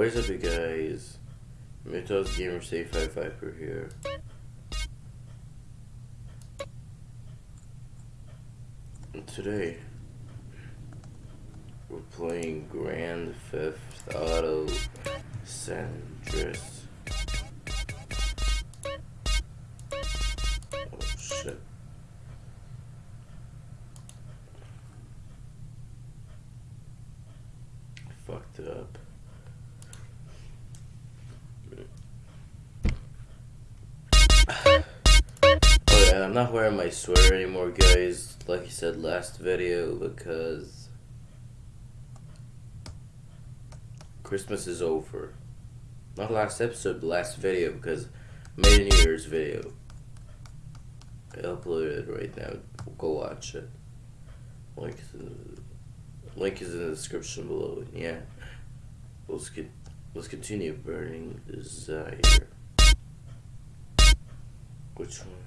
What is up, you guys? Mythos Gamer Safe 55 per here. And today, we're playing Grand Theft Auto San Andreas. Said last video, because Christmas is over. Not last episode, but last video, because made a New Year's video. I uploaded it right now. Go watch it. Link is in the, link is in the description below. Yeah, let's get let's continue burning desire. Which one?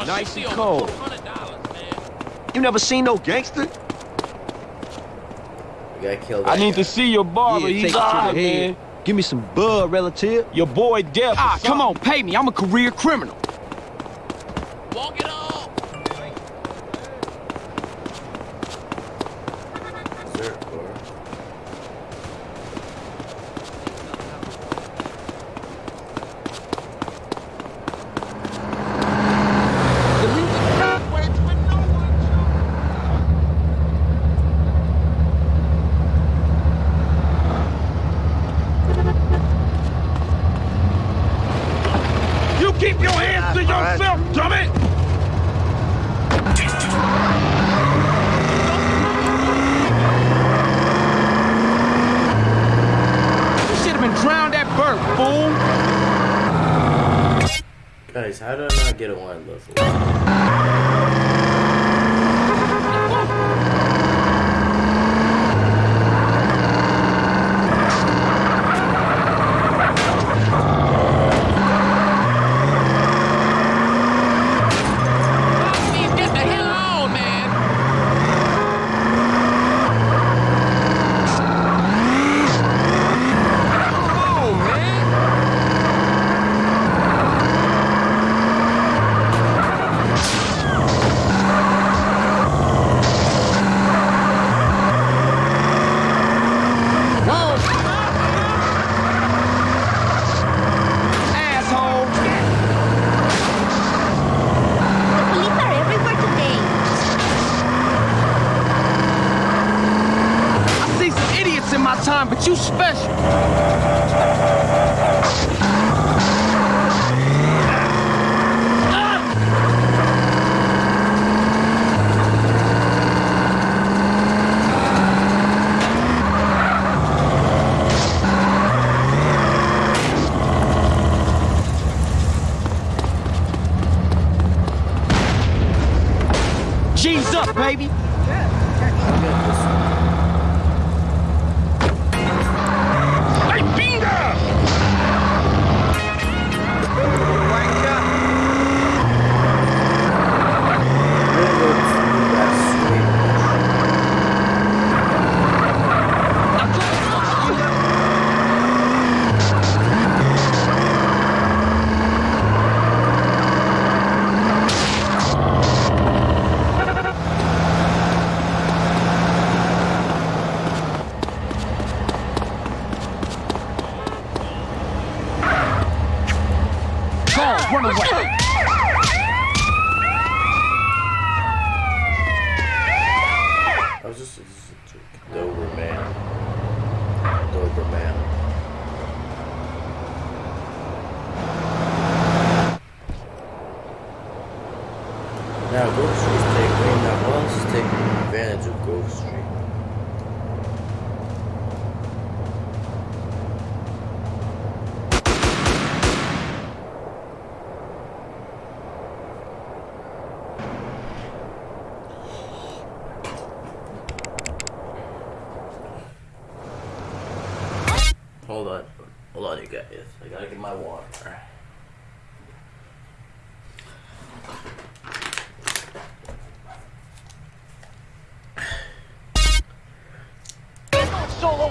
Yeah, nice and cold. man. You never seen no gangster? The guy killed. I that need guy. to see your barber. Yeah, He's take it to the alright, head. man. Give me some bud, relative. Your boy Death. Ah, come on, pay me. I'm a career criminal.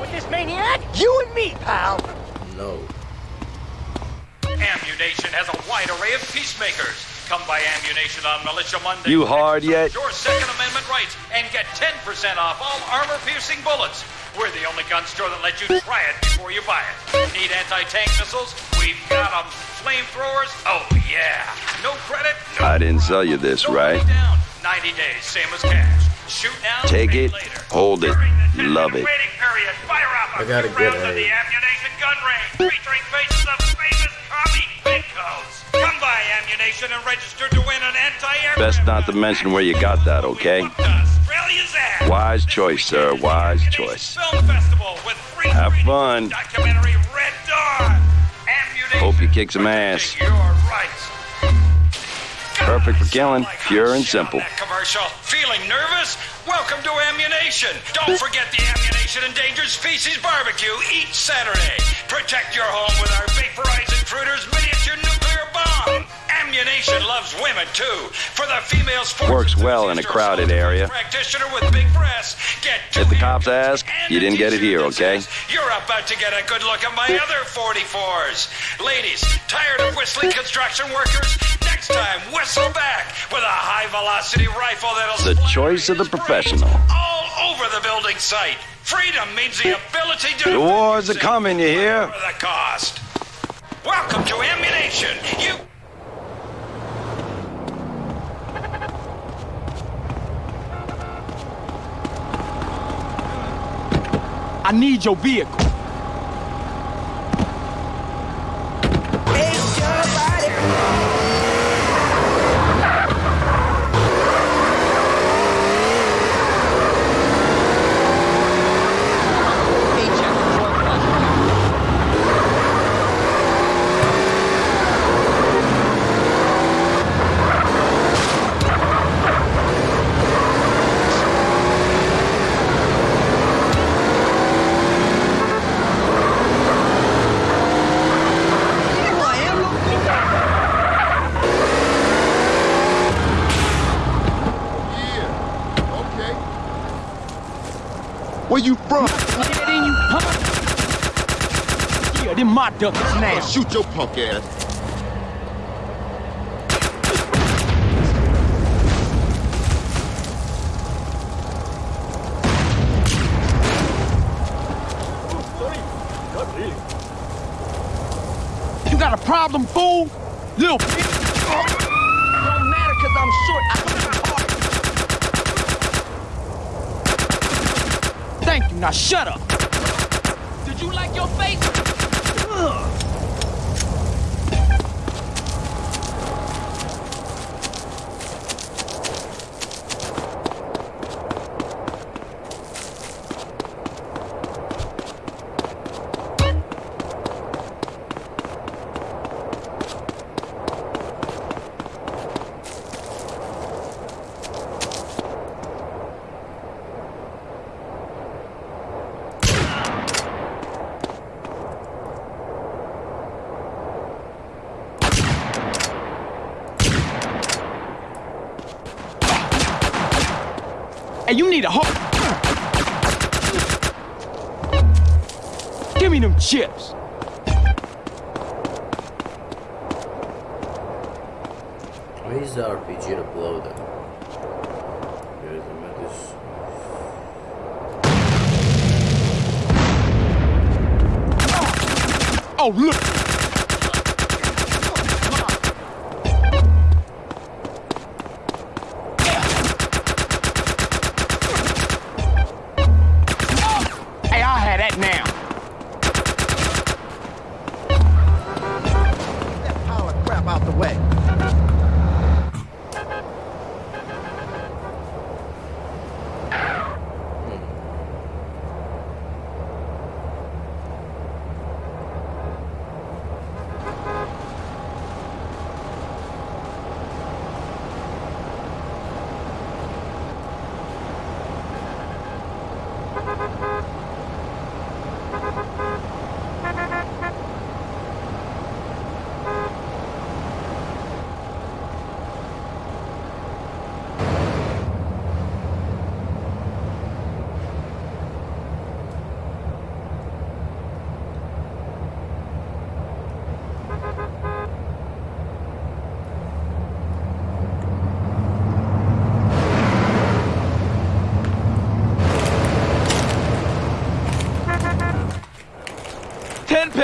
With this maniac? You and me, pal. No. Ammu-Nation has a wide array of peacemakers. Come by Ammu-Nation on Militia Monday. You hard yet? Your Second Amendment rights and get 10% off all armor-piercing bullets. We're the only gun store that lets you try it before you buy it. Need anti-tank missiles? We've got them. Flamethrowers? Oh yeah. No credit? No I didn't sell you this, right? Down. 90 days, same as cash. Shoot now, Take it, later. hold it, During the 10 love it. Waiting period. Fire up a I gotta get rounds of a- the Ammu-Nation gun range, featuring faces of famous commie big. Come by Ammu-Nation and register to win an anti-aircraft. Best not to mention where you got that, okay? We whooped Australia's ass. Wise choice, sir, wise choice. Film Festival with free Have fun. Documentary Red Dawn. Ammu-Nation. Hope you kick some ass. Protecting Your rights. Perfect for killing, pure and simple. Commercial. Feeling nervous? Welcome to Ammu-Nation. Don't forget the Ammu-Nation Endangered Species Barbecue each Saturday. Protect your home with our vaporized intruders miniature. Ammu-Nation loves women too. For the female sports Works well in a crowded area. Practitioner with big breasts. Get If the cops ask, you didn't get it here, okay? You're about to get a good look at my other 44s. Ladies, tired of whistling construction workers? Next time, whistle back with a high velocity rifle that'll The choice of the professional. All over the building site. Freedom means the ability to. The wars are coming, you hear? The cost. Welcome to Ammu-Nation. You. I need your vehicle. Where you from? Get in you, punk. Yeah, them my ducks now. I'll shoot your punk ass. You got a problem, fool? Little bitch. Don't matter cause I'm short. I Thank you, now shut up. Did you like your face? Ugh. Hey, you need a hoe. Give me them chips. I use the RPG to blow them. Here's the medicine. Oh, look. Hey, I'll have that now. That pile of crap out the way.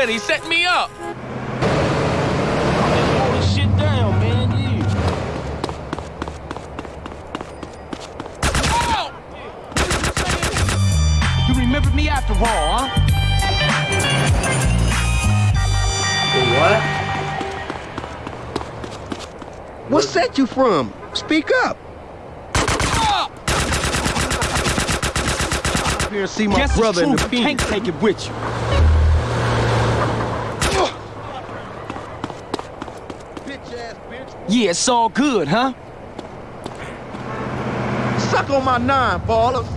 Better. He set me up. Hold this shit down, man. Yeah. You remember me after all, huh? What? What set you from? Speak up. Come here and see my Guess brother in the true. Can't take it with you. Bitch ass bitch. Yeah, it's all good, huh? Suck on my nine, Ballas.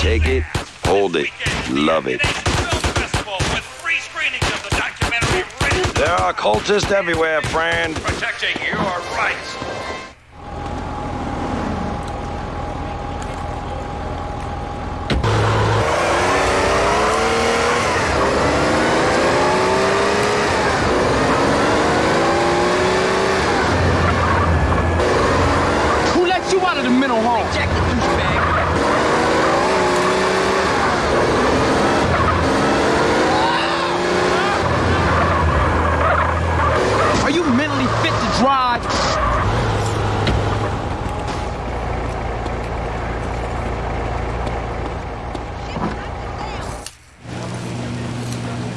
Take it, hold it, love it. Film festival with free screenings of the documentary Red There are cultists everywhere, friend. protecting your rights. Who let you out of the mental home? Jack the douchebag. Are you mentally fit to drive?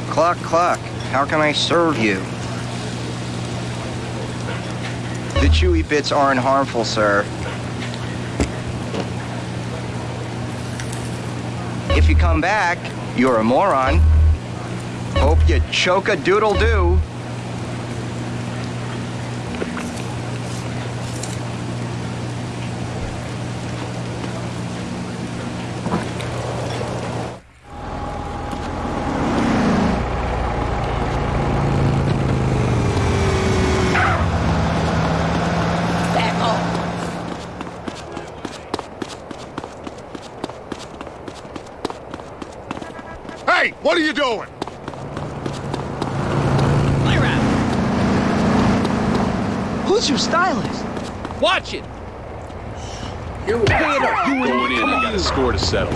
Clock, clock. How can I serve you? The chewy bits aren't harmful, sir. If you come back, you're a moron. Hope you choke a doodle doo. Back off. Hey, what are you doing? Clear out. Who's your stylist? Watch it. You Head up, you and Going in, Come I got a score to settle.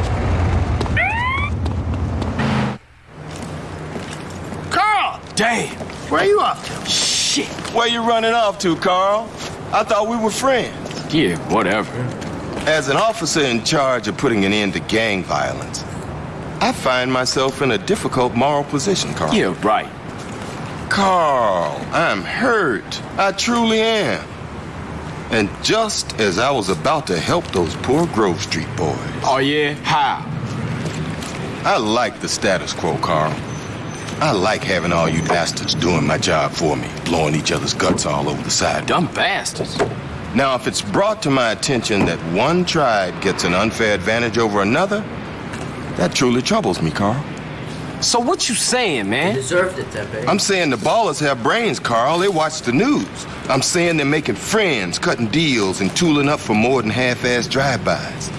Carl! Damn. Where you off to? Shit. Where you running off to, Carl? I thought we were friends. Yeah, whatever. As an officer in charge of putting an end to gang violence, I find myself in a difficult moral position, Carl. Yeah, right. Carl, I'm hurt. I truly am. And just as I was about to help those poor Grove Street boys, Oh, yeah? How? I like the status quo, Carl. I like having all you bastards doing my job for me, blowing each other's guts all over the side. Dumb bastards. Now, if it's brought to my attention that one tribe gets an unfair advantage over another, that truly troubles me, Carl. So what you saying, You man? deserved it, Tempe. I'm saying the Ballas have brains, Carl. They watch the news. I'm saying they're making friends, cutting deals, and tooling up for more than half-assed drive-bys.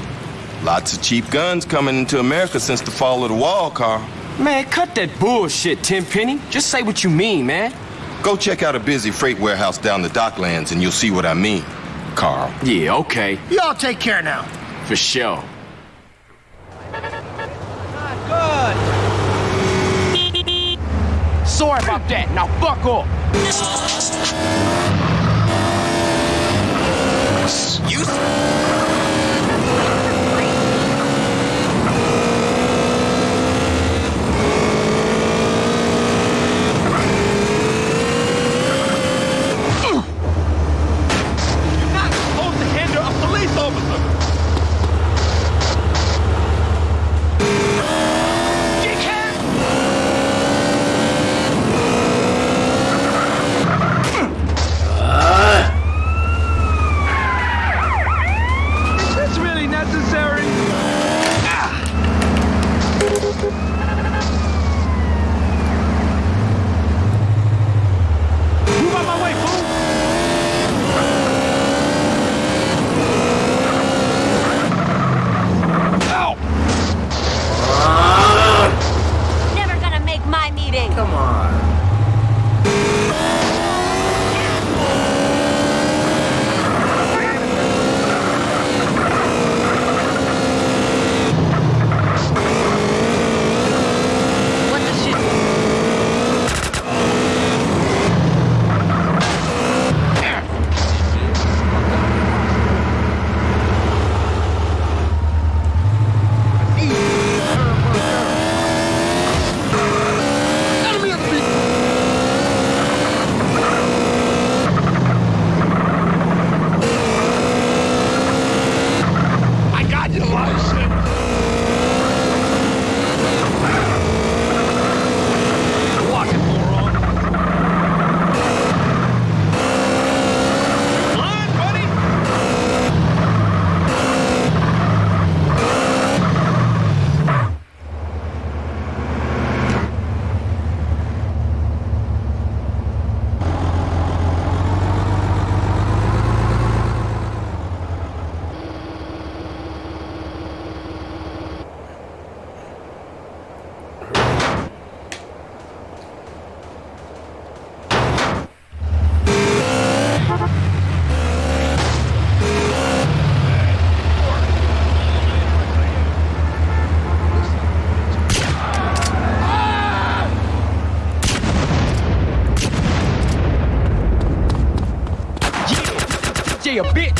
Lots of cheap guns coming into America since the fall of the wall, Carl. Man, cut that bullshit, Tenpenny. Just say what you mean, man. Go check out a busy freight warehouse down the docklands and you'll see what I mean, Carl. Yeah, okay. Y'all take care now. For sure. Sorry about that. Now fuck off. You.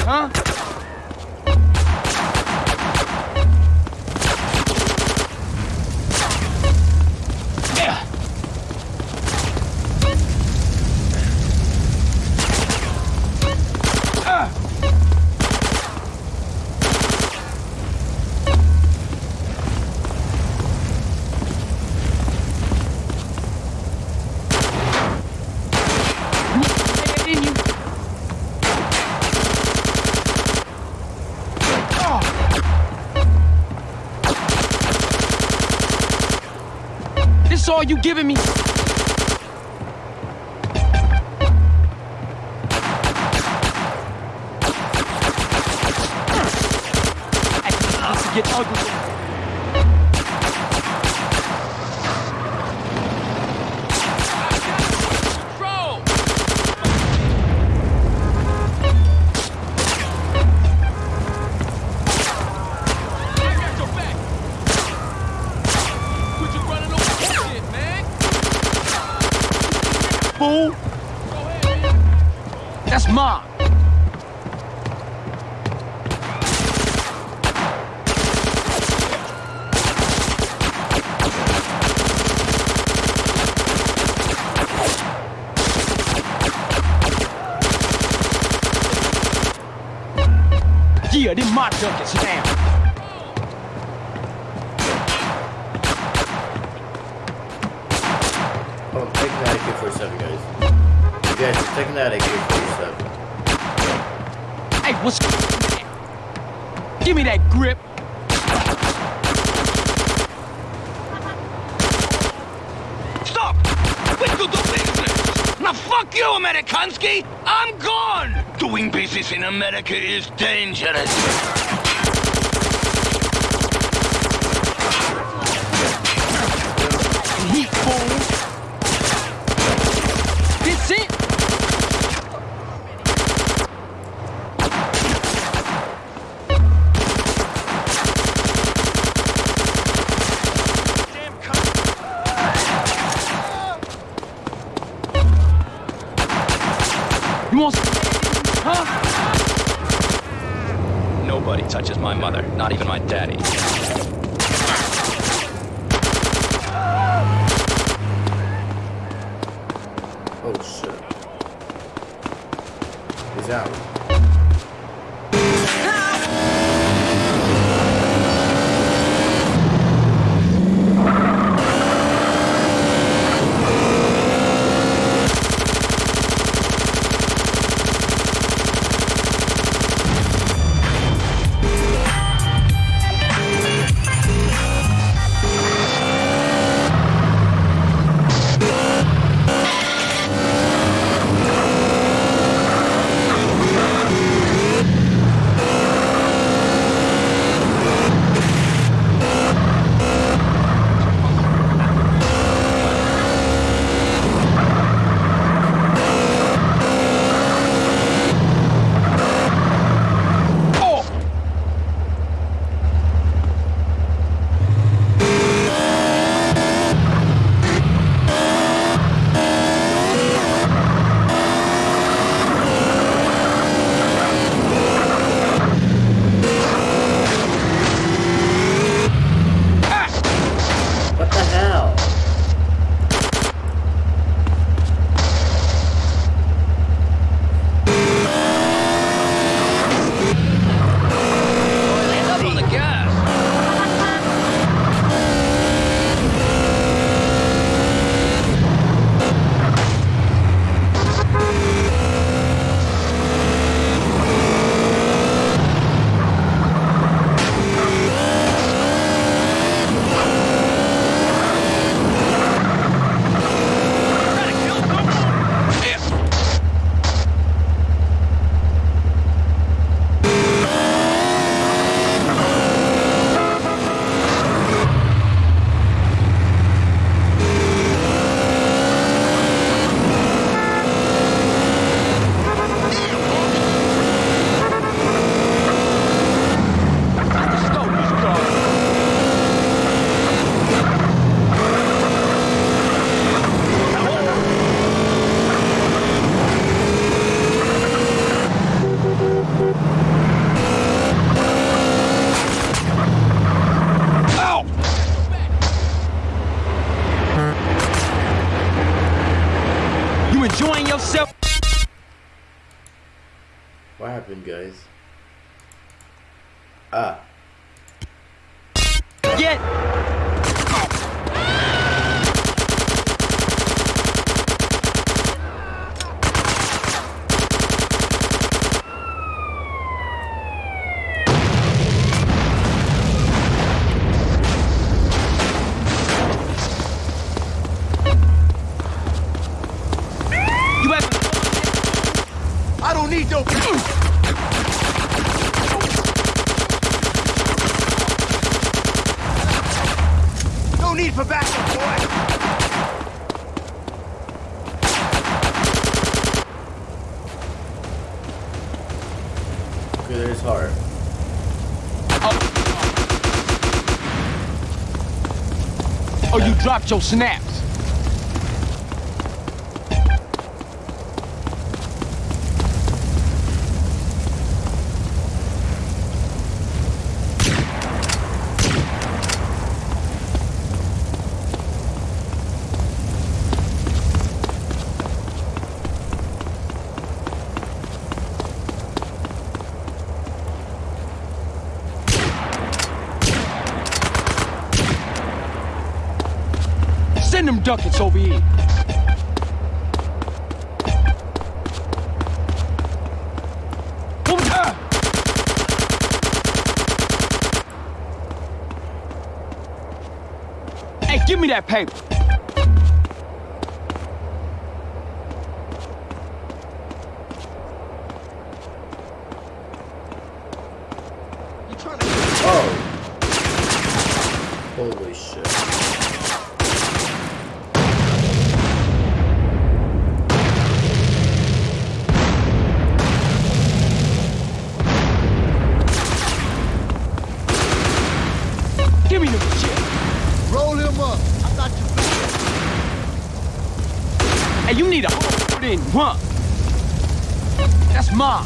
Huh? You giving me? Yeah, them my duckets now. Oh, I'm taking that AK-47, guys. You guys, I'm taking that AK-47. Hey, what's Give me that grip. Stop! We could do business! Now fuck you, Amerikansky! I'm gone! Doing business in America is dangerous. You your snaps. Ducats over here. Hey, give me that paper. Oh. Holy shit. Give me the shit. Roll him up. I got you. Hey, you need a hold it in run. That's mine.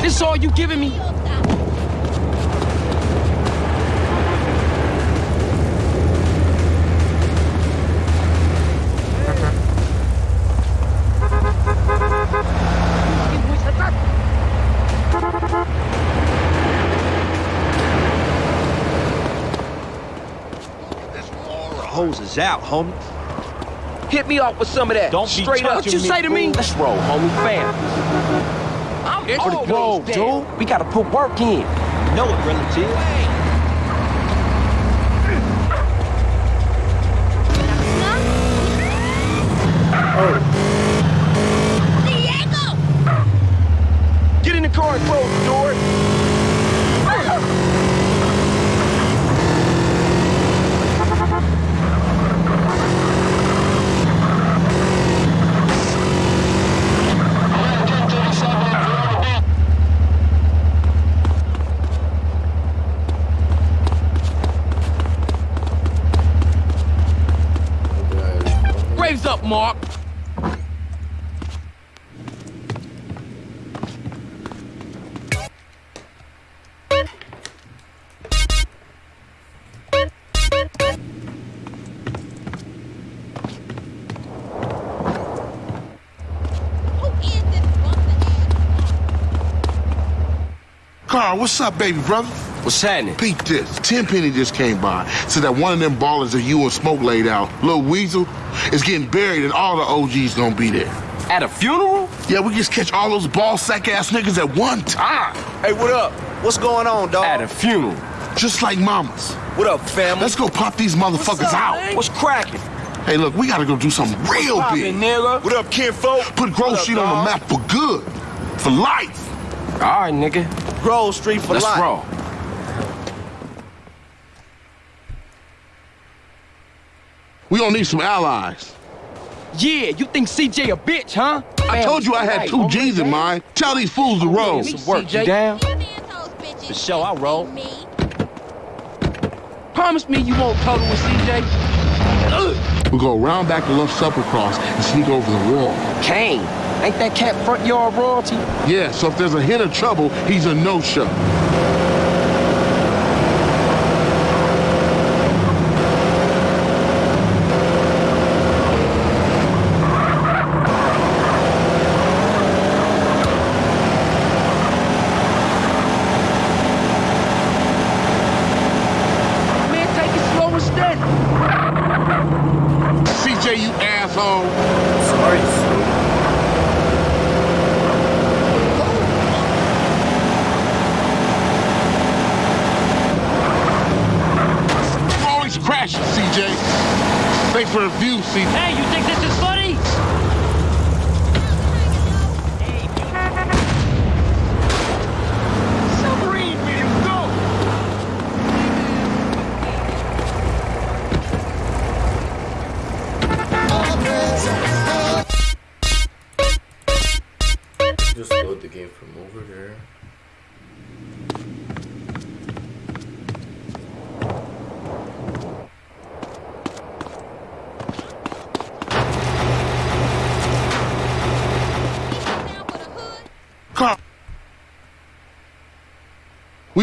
This all you giving me? Hose is out, homie. Hit me off with some of that. Don't be Straight up. What you me, say to me? fool. Let's roll, homie. Fam. I'm For the globe, dude. We gotta put work in. You know it, relative. Diego! Get in the car and close the door. What's up, baby brother? What's happening? Peep this. Tenpenny just came by. Said that one of them Ballas that you and Smoke laid out, Lil Weasel, is getting buried and all the OGs gonna be there. At a funeral? Yeah, we just catch all those ball sack ass niggas at one time. Hey, what up? What's going on, dog? At a funeral. Just like mamas. What up, family? Let's go pop these motherfuckers out. What's cracking? Hey, look, we gotta go do something real Poppin', big. nigga. What up, kinfolk? Put Grove What up, Street on the map for good. For life. All right, nigga. Grove Street for Let's life. roll. We gonna need some allies. Yeah, you think CJ a bitch, huh? I told you I had two G's in mind. Tell these fools to roll. Some work, you down? For sure, I'll roll. Promise me you won't total with CJ. We go around back the Los Sepulcros and sneak over the wall. Kane, ain't that cat front yard royalty? Yeah, so if there's a hint of trouble, he's a no-show.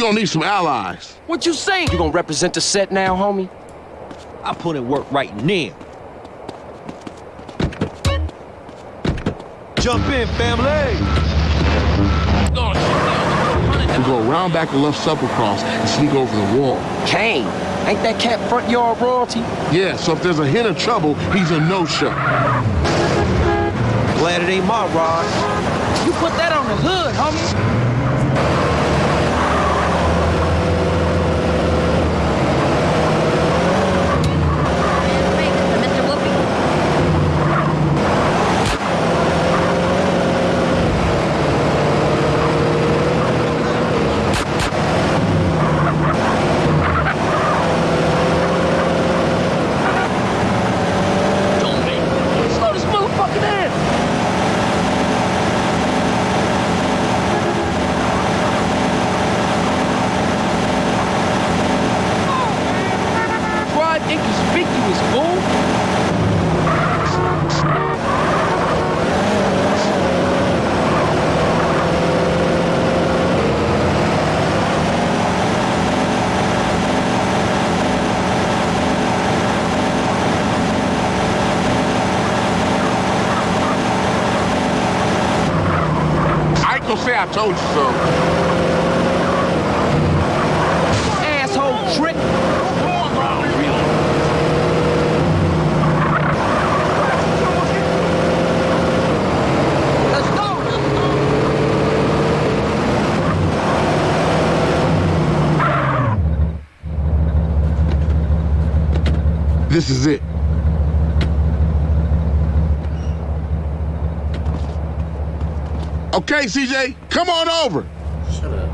Gonna need some allies. What you saying? You gonna represent the set now, homie? I put in work right now. Jump in, family! We go around back the Los Sepulcros and sneak over the wall. Kane, ain't that cat front yard royalty? Yeah, so if there's a hint of trouble, he's a no-show. Glad it ain't my rod. You put that on the hood, homie. Mr. Whoopee. Slow this motherfucker down. Drive inconspicuous, fool. I told you so. Asshole trick. This is it. Okay, CJ, come on over. Shut up.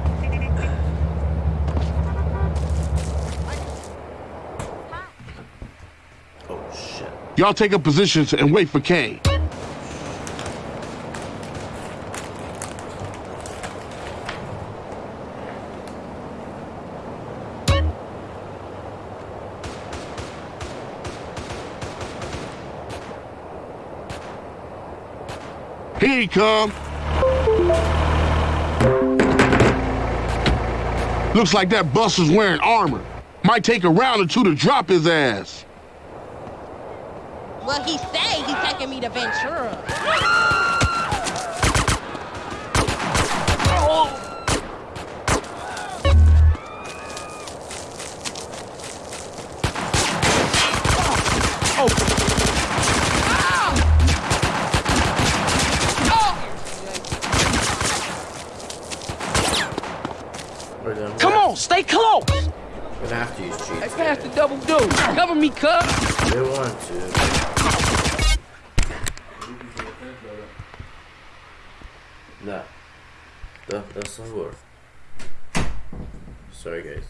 Oh shit. Y'all take up positions and wait for Kane. Here he come. Looks like that buster's wearing armor. Might take a round or two to drop his ass. Well, he say he's taking me to Ventura. Me, cuz. They want to. No. That, that's not work. Sorry guys.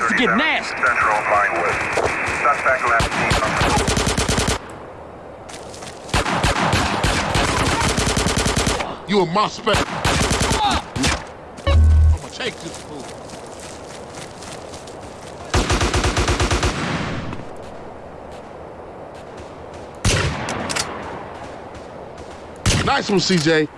It's getting nasty. Central Pine West. Suspect left team on You a my spec. I'm gonna take this fool. Nice one, CJ.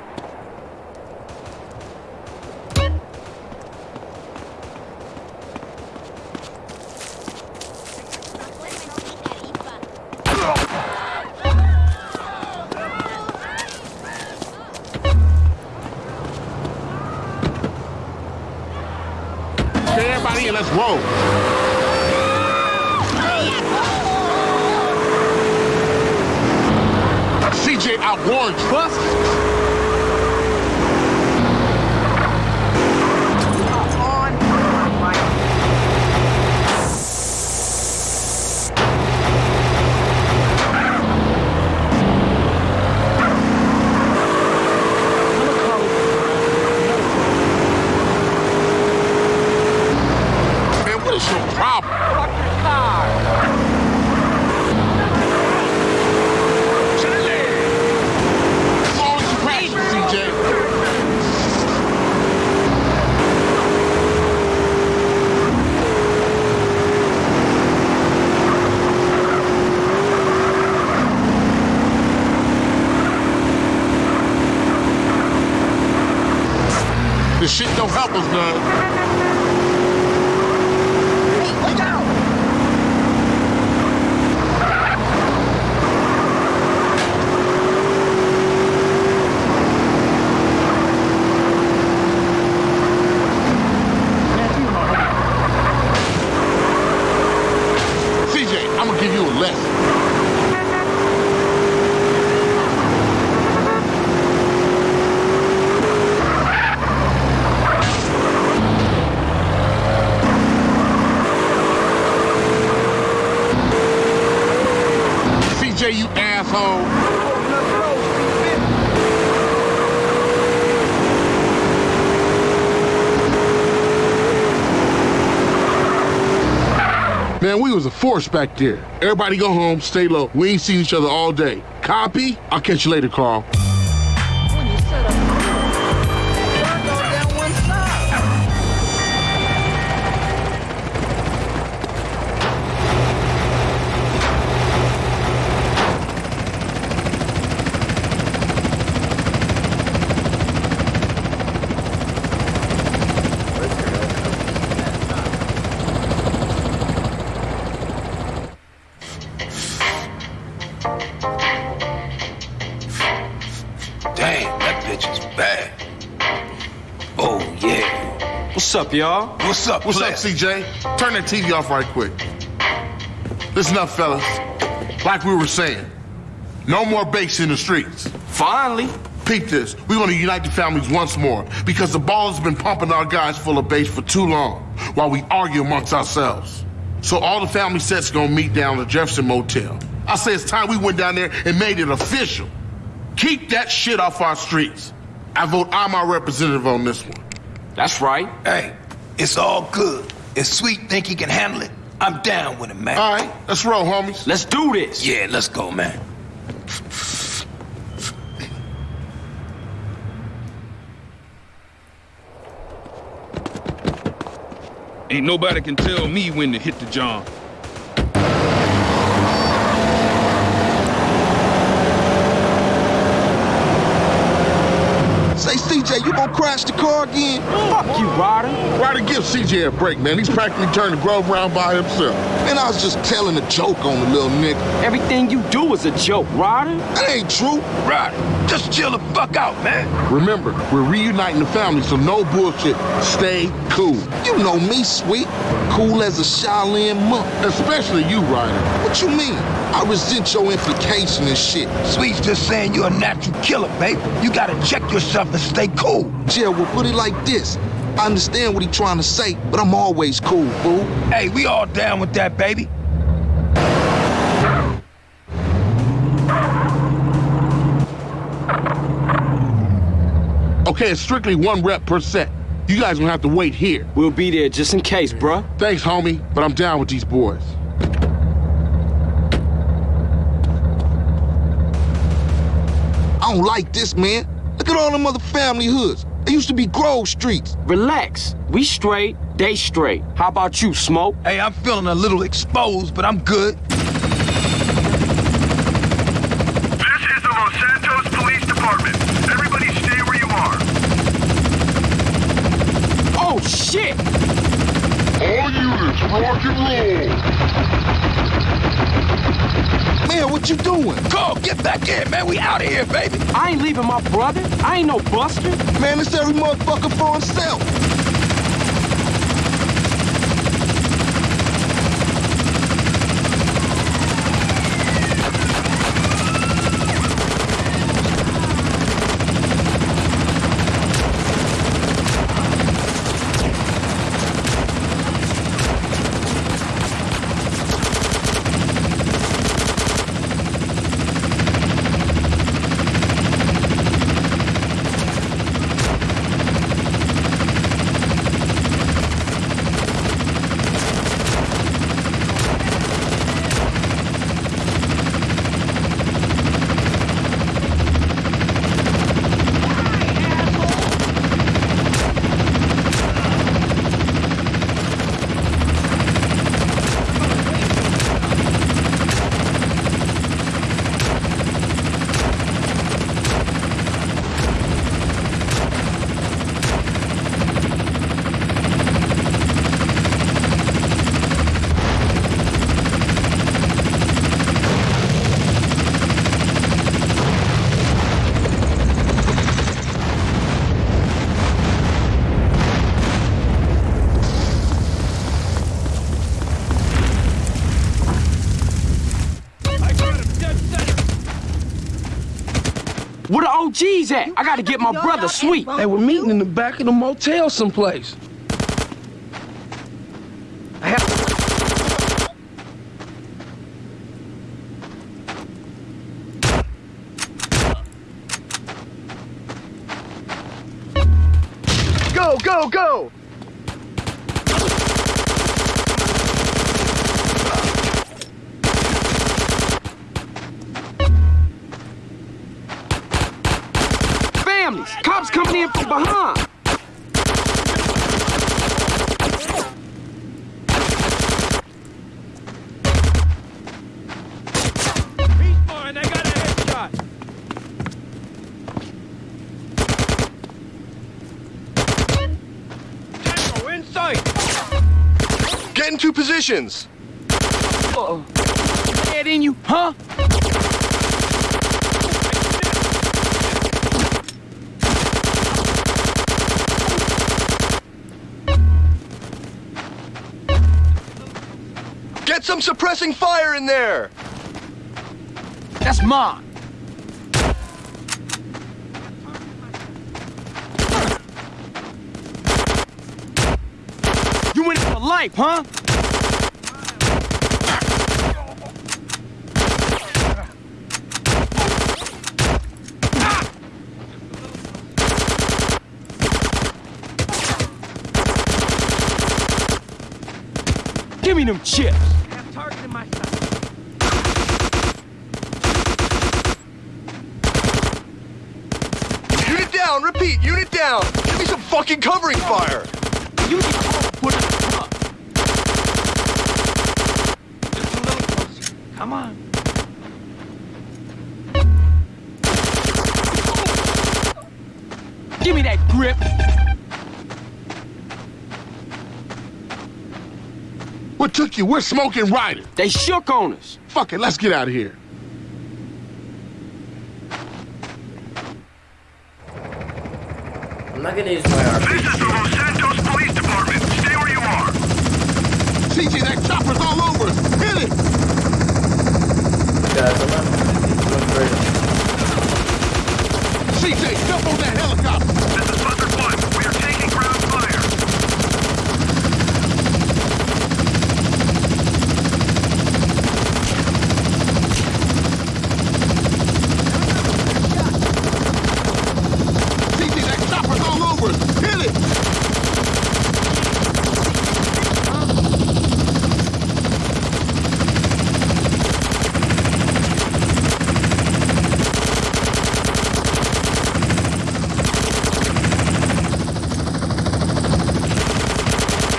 Everybody in, let's roll. CJ outwarned Trust. Man, what is your problem? What's all this crashing, CJ? This This shit don't help us none. Hey, watch out! CJ, I'm gonna give you a lesson. CJ, you asshole. Man, we was a force back there. Everybody go home, stay low. We ain't seen each other all day. Copy? I'll catch you later, Carl. Up, y'all? What's up, What's up, CJ? Turn that TV off right quick. Listen up, fellas. Like we were saying, no more base in the streets. Finally. Peep this. We're gonna unite the families once more because the Ballas been pumping our guys full of base for too long while we argue amongst ourselves. So all the family sets gonna meet down at the Jefferson Motel. I say it's time we went down there and made it official. Keep that shit off our streets. I vote I'm our representative on this one. That's right. Hey, it's all good. If Sweet think he can handle it, I'm down with him, man. All right, let's roll, homies. Let's do this. Yeah, let's go, man. Ain't nobody can tell me when to hit the John. Say, CJ, you gonna crash the car again? Fuck you, Ryder. Ryder, give CJ a break, man. He's practically turned the Grove around by himself. Man, I was just telling a joke on the little nigga. Everything you do is a joke, Ryder. That ain't true. Right. Just chill the fuck out, man. Remember, we're reuniting the family, so no bullshit. Stay cool. You know me, sweet. Cool as a Shaolin monk. Especially you, Ryder. What you mean? I resent your implication and shit. Sweet's just saying you're a natural killer, babe. You gotta check yourself and stay cool. Jill, we'll put it like this. I understand what he's trying to say, but I'm always cool, fool. Hey, we all down with that, baby. Okay, it's strictly one rep per set. You guys gonna have to wait here. We'll be there just in case, bruh. Thanks, homie, but I'm down with these boys. I don't like this, man. Look at all them other family hoods. They used to be Grove Streets. Relax. We straight, they straight. How about you, Smoke? Hey, I'm feeling a little exposed, but I'm good. This is the Los Santos Police Department. Everybody stay where you are. Oh, shit! All units, rock and roll. Man, what you doing? Go, get back in, man. We out of here, baby. I ain't leaving my brother. I ain't no buster. Man, it's every motherfucker for himself. At? I gotta get my brother sweet. They were meeting in the back of the motel someplace. Families, cops coming in from behind. they got a headshot. Tango inside. Get into positions! Uh-oh. Head in you, huh? Some suppressing fire in there! That's mine. You in for life, huh? Give me them chips. Targeting my side. Unit down, repeat, unit down! Give me some fucking covering fire! You need to put it truck. Just a little closer. Come on. Give me that grip. What took you? We're Smoke and Ryder. They shook on us. Fuck it, let's get out of here. I'm not gonna use my RPG. This is the Los Santos Police Department. Stay where you are. CJ, that chopper's all over us. Hit it! Guys, I'm not. I'm afraid. CJ, jump on that helicopter. This is Buzzard 1. We are taking ground fire. CJ, that chopper's all over us. Hit it!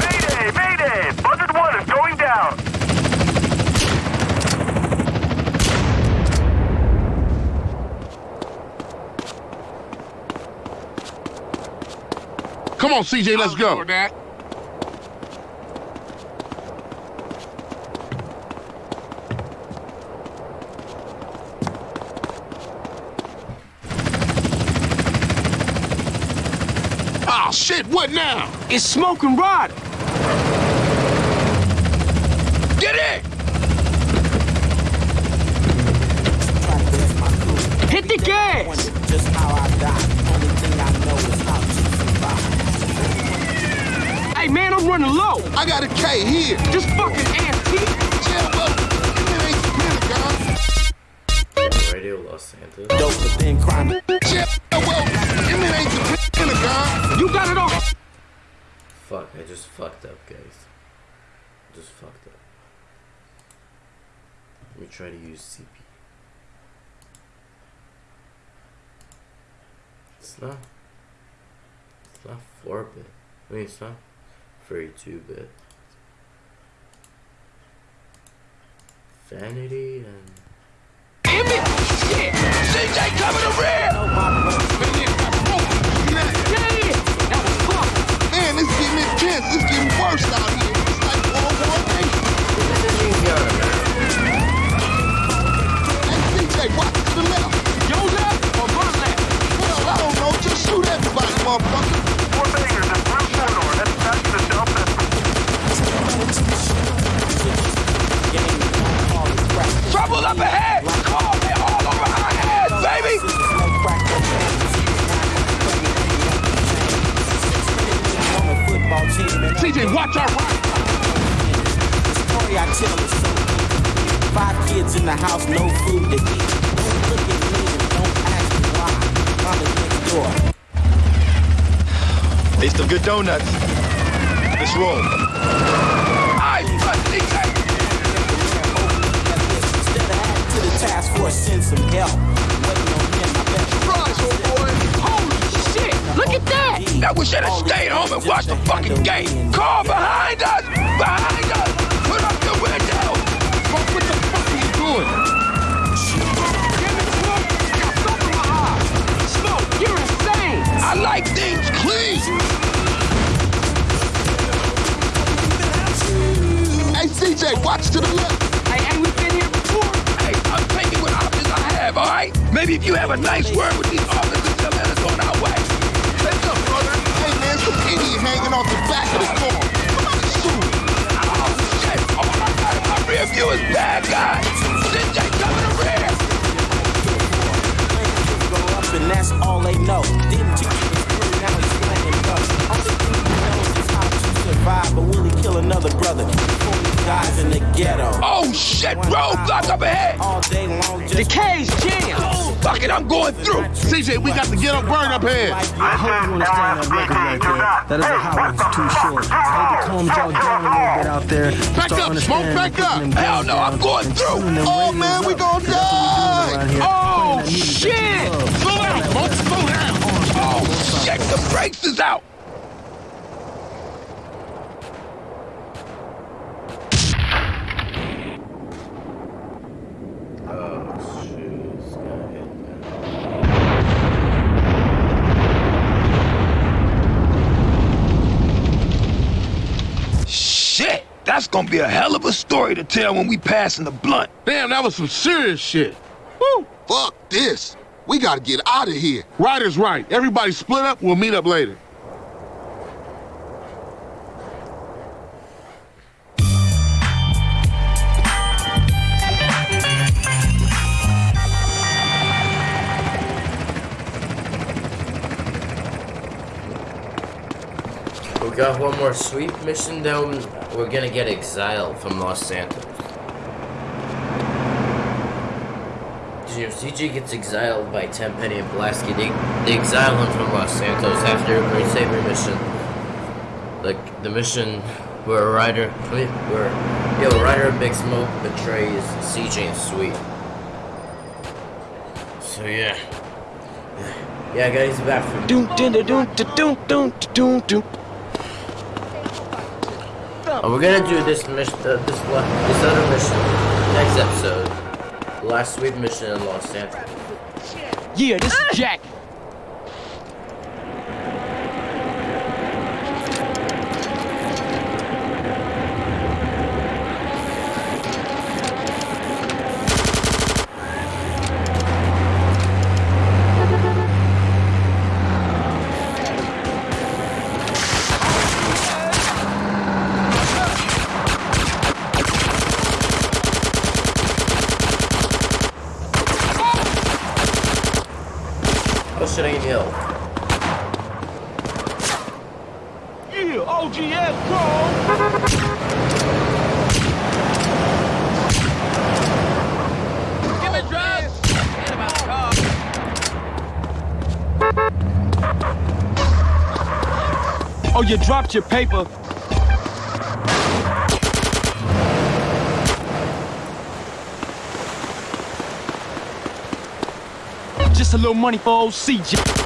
Mayday! Mayday! Buzzard 1 is going down. Come on, CJ, let's go. Ah, shit, what now? It's Smoke and Ryder. Get Los Santos. Dope crime. Chill, well, it ain't the Pentagon. You got it all. Fuck, I just fucked up, guys. Just fucked up. Let me try to use CP. It's not. It's not 4 bit. I mean, it's not 32 bit. Vanity and. CJ coming was fun. Man, it's getting intense. It's getting worse out here. It's like World War II. Hey, CJ, watch to the left. Your left or my left? Well, I don't know. Just shoot everybody, motherfucker. Four bangers in blue corridor. Heading back the South Trouble up ahead! CJ, watch our Five kids in the house, no food to eat. Don't look at me and don't ask why. Mama next door. Taste of good donuts. This roll. I CJ! Instead of adding to the task force, send some help. Look at that! Now we should have stayed home and watched the fucking game. Car behind us! Behind us! Put up your window! What the fuck are you doing? Smoke, you're insane! I like things clean! Hey, CJ, watch to the left. Hey, ain't we been here before? Hey, I'm taking what options I have, alright? Maybe if you have a nice word with these get up, burn up here. I hope you understand that record right there. That is a highway, it's too short. I hate to calm y'all down a little bit out there. Back Start up, smoke, back up. Hell no, I'm going through. Oh, man, we gonna that's what we doing around here. Oh, Playing that music that shit. Slow down, smoke, slow down. Oh, shit, the brakes is out! Oh, shoot. It's gonna hit me. Shit! That's gonna be a hell of a story to tell when we passing the blunt. Damn, that was some serious shit. Woo, fuck this. We gotta get out of here. Right is right. Everybody split up. We'll meet up later. We got one more sweep mission, then we're gonna get exiled from Los Santos. You know CJ gets exiled by Tenpenny and Pulaski? They, they exile him from Los Santos after a Great mission. Like the mission where Ryder, where yo Ryder and Big Smoke betrays CJ and Sweet. So yeah, yeah, I gotta use. Doom, doom, doom, doom, doom, doom, doom, we're gonna do this mission, uh, this this other mission next episode. Last sweep mission in Los Santos. Yeah, this is Jack. Oh shit, I need help. Yeah, OGS, bro. Give me drugs. Forget about the car. Oh, you dropped your paper. Just a little money for old CJ.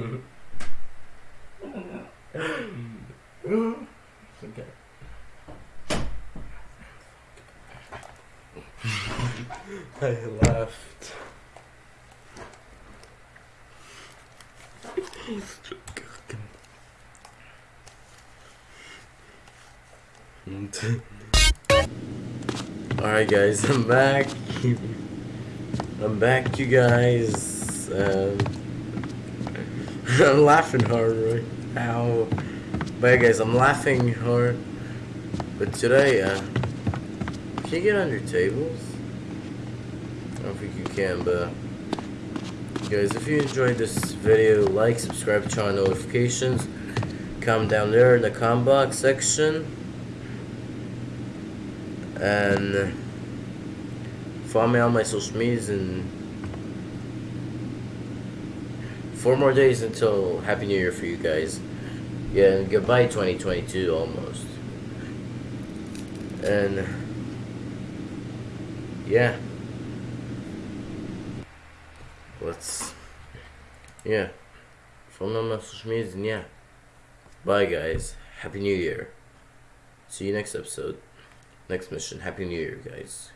okay. I left. Alright guys, I'm back. I'm back you guys. Um, I'm laughing hard right now. But guys, I'm laughing hard. But today, uh, can you get under tables? I don't think you can, but guys, if you enjoyed this video, like, subscribe, turn on notifications, comment down there in the comment box section, and follow me on my social medias and four more days until Happy New Year for you guys. Yeah, and goodbye 2022 almost. And yeah. Let's yeah. Follow me on social medias and yeah. Bye guys. Happy New Year. See you next episode. Next mission. Happy New Year guys.